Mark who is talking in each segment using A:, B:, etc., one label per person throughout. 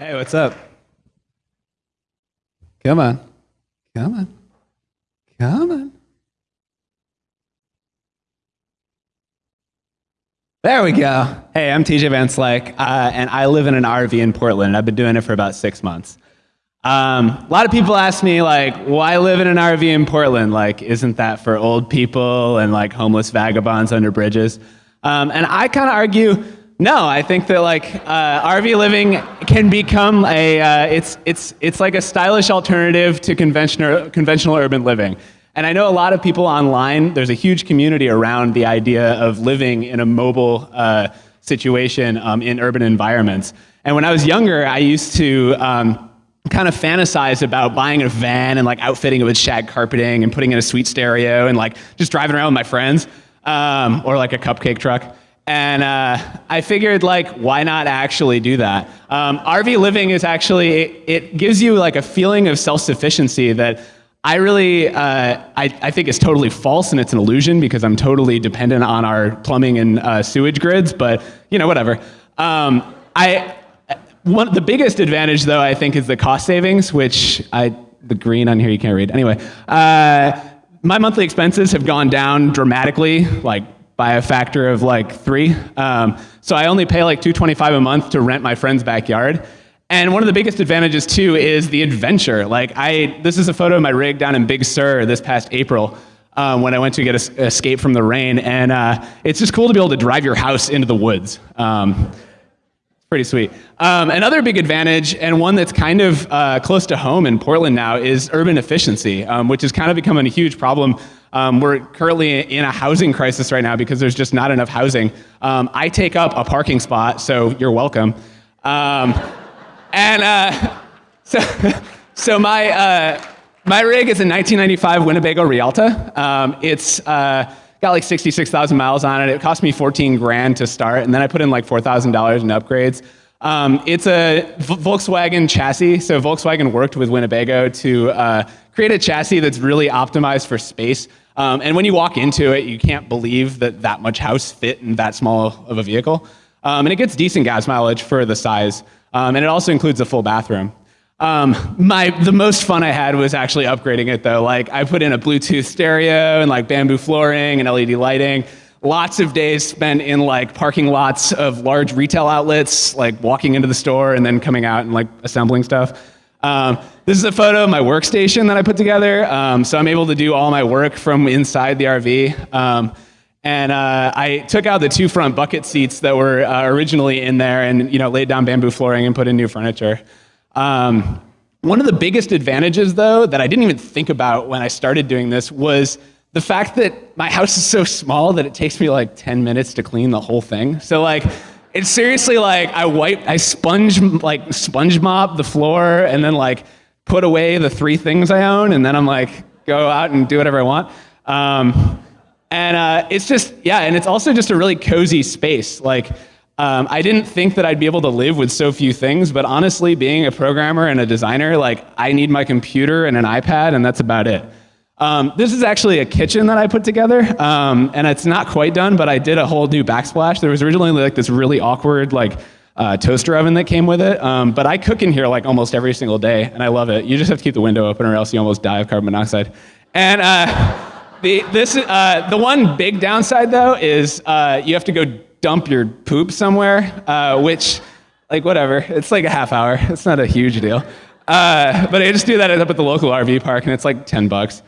A: Hey, what's up? Come on. Come on. Come on. There we go. Hey, I'm TJ Van Slyke, uh, and I live in an RV in Portland. I've been doing it for about six months. Um, a lot of people ask me, like, why live in an RV in Portland? Like, isn't that for old people and like homeless vagabonds under bridges? Um, and I kind of argue, no. I think that like uh, RV living can become a, uh, it's it's it's like a stylish alternative to conventional conventional urban living. And I know a lot of people online, there's a huge community around the idea of living in a mobile uh, situation um, in urban environments. And when I was younger, I used to um, kind of fantasize about buying a van and like outfitting it with shag carpeting and putting in a sweet stereo and like just driving around with my friends um, or like a cupcake truck. And uh, I figured, like, why not actually do that? Um, RV living is actually, it, it gives you like a feeling of self-sufficiency that I really, uh, I, I, think is totally false and it's an illusion because I'm totally dependent on our plumbing and uh, sewage grids, but you know, whatever. Um, I, one, the biggest advantage though, I think is the cost savings, which I, the green on here you can't read. Anyway, uh, my monthly expenses have gone down dramatically, like by a factor of like three. Um, so I only pay like 225 a month to rent my friend's backyard. And one of the biggest advantages too is the adventure. Like I, this is a photo of my rig down in Big Sur this past April um, when I went to get a, escape from the rain. And uh, it's just cool to be able to drive your house into the woods. Um, pretty sweet. Um, another big advantage, and one that's kind of uh, close to home in Portland now, is urban efficiency, um, which is kind of becoming a huge problem. Um, we're currently in a housing crisis right now because there's just not enough housing. Um, I take up a parking spot, so you're welcome. Um, and uh, so, so my, uh, my rig is a 1995 Winnebago Rialta. Um, it's uh, got like 66,000 miles on it. It cost me 14 grand to start, and then I put in like $4,000 in upgrades. Um, it's a Volkswagen chassis, so Volkswagen worked with Winnebago to uh, create a chassis that's really optimized for space. Um, and when you walk into it, you can't believe that that much house fit in that small of a vehicle. Um, and it gets decent gas mileage for the size. Um, and it also includes a full bathroom. Um, my, the most fun I had was actually upgrading it though. Like I put in a Bluetooth stereo and like bamboo flooring and LED lighting. Lots of days spent in like parking lots of large retail outlets, like walking into the store and then coming out and like assembling stuff. Um, this is a photo of my workstation that I put together. Um, so I'm able to do all my work from inside the RV. Um, and uh, I took out the two front bucket seats that were uh, originally in there and you know, laid down bamboo flooring and put in new furniture. Um, one of the biggest advantages, though, that I didn't even think about when I started doing this was the fact that my house is so small that it takes me like 10 minutes to clean the whole thing. So like, it's seriously like I wipe, I sponge, like sponge mop the floor and then like put away the three things I own and then I'm like, go out and do whatever I want. Um, and uh, it's just, yeah, and it's also just a really cozy space. Like, um, I didn't think that I'd be able to live with so few things, but honestly, being a programmer and a designer, like, I need my computer and an iPad, and that's about it. Um, this is actually a kitchen that I put together, um, and it's not quite done, but I did a whole new backsplash. There was originally like this really awkward, like, uh, toaster oven that came with it. Um, but I cook in here like almost every single day, and I love it. You just have to keep the window open, or else you almost die of carbon monoxide. And uh, the, this, uh, the one big downside, though, is uh, you have to go dump your poop somewhere, uh, which, like, whatever. It's like a half hour. It's not a huge deal. Uh, but I just do that up at the local RV park, and it's like 10 bucks.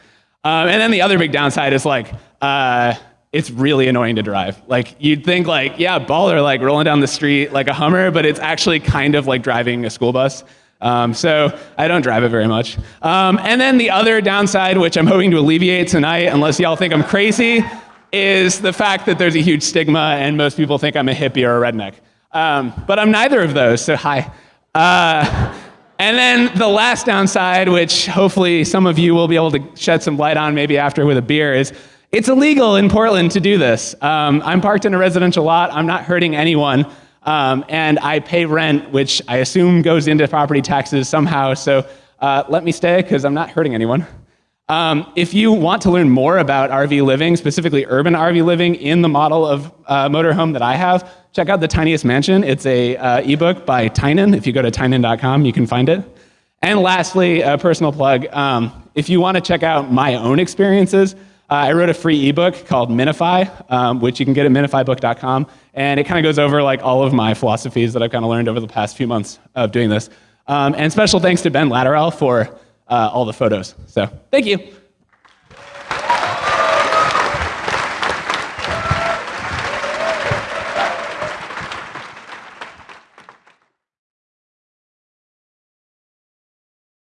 A: Um, and then the other big downside is, like, uh, it's really annoying to drive. Like, you'd think, like, yeah, baller, like, rolling down the street like a Hummer, but it's actually kind of like driving a school bus. Um, so I don't drive it very much. Um, and then the other downside, which I'm hoping to alleviate tonight, unless y'all think I'm crazy, is the fact that there's a huge stigma and most people think I'm a hippie or a redneck. Um, but I'm neither of those, so hi. Uh, and then the last downside, which hopefully some of you will be able to shed some light on maybe after with a beer, is it's illegal in Portland to do this. Um, I'm parked in a residential lot. I'm not hurting anyone. Um, and I pay rent, which I assume goes into property taxes somehow. So uh, let me stay because I'm not hurting anyone. Um, if you want to learn more about RV living, specifically urban RV living in the model of uh, motorhome that I have, check out The Tiniest Mansion. It's a uh, ebook by Tynan. If you go to tynan.com, you can find it. And lastly, a personal plug. Um, if you want to check out my own experiences, uh, I wrote a free ebook called Minify, um, which you can get at minifybook.com, and it kind of goes over like all of my philosophies that I've kind of learned over the past few months of doing this. Um, and special thanks to Ben Latterall for uh, all the photos. So thank you.